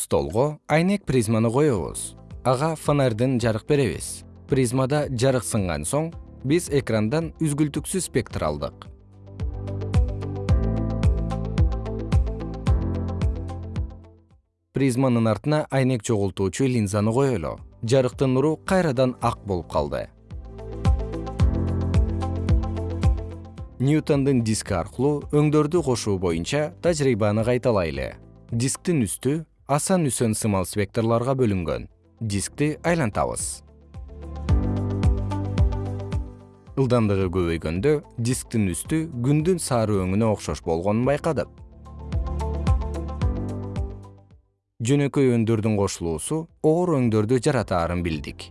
столго айнек призманы коебуз. Ага фонарьдын жарык беребиз. Призмада жарык сынган соң биз экрандан үзгүлтүксүз спектр алдык. Призманын артына айнек чогултуучу линзаны коелу. Жарыктын нуру кайрадан ак болуп калды. Ньютондун диски аркылуу өңдөрдү кошуу боюнча тажрыйбаны кайталайлы. Дисктин үстү асан үсөн сымал спекторлорго бөлүнгөн. Дискти айлантабыз. Ылдамдыгы көбөйгөндө дисктин үстү күндүн сары өңүнө окшош болгонун байкадык. Жөнөкөй өндөрдүн кошулуусу оор өңдөрдү жаратаарын билдик